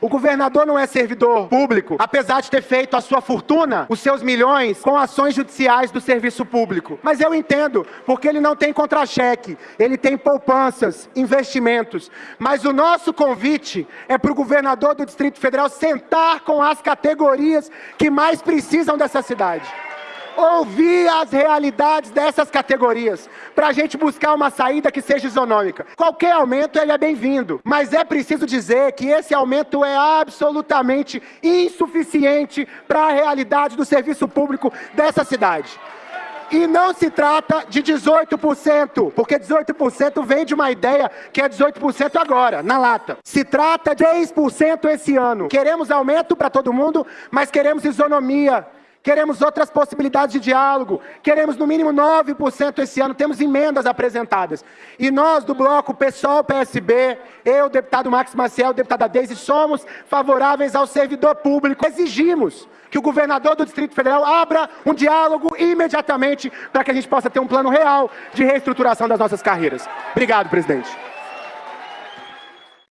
O governador não é servidor público, apesar de ter feito a sua fortuna, os seus milhões, com ações judiciais do serviço público. Mas eu entendo, porque ele não tem contra-cheque, ele tem poupanças, investimentos. Mas o nosso convite é para o governador do Distrito Federal sentar com as categorias que mais precisam dessa cidade ouvir as realidades dessas categorias, para a gente buscar uma saída que seja isonômica. Qualquer aumento ele é bem-vindo, mas é preciso dizer que esse aumento é absolutamente insuficiente para a realidade do serviço público dessa cidade. E não se trata de 18%, porque 18% vem de uma ideia que é 18% agora, na lata. Se trata de 10% esse ano. Queremos aumento para todo mundo, mas queremos isonomia Queremos outras possibilidades de diálogo. Queremos no mínimo 9% esse ano. Temos emendas apresentadas. E nós do bloco PSOL, PSB, eu, deputado Max Maciel, deputada Deise, somos favoráveis ao servidor público. Exigimos que o governador do Distrito Federal abra um diálogo imediatamente para que a gente possa ter um plano real de reestruturação das nossas carreiras. Obrigado, presidente.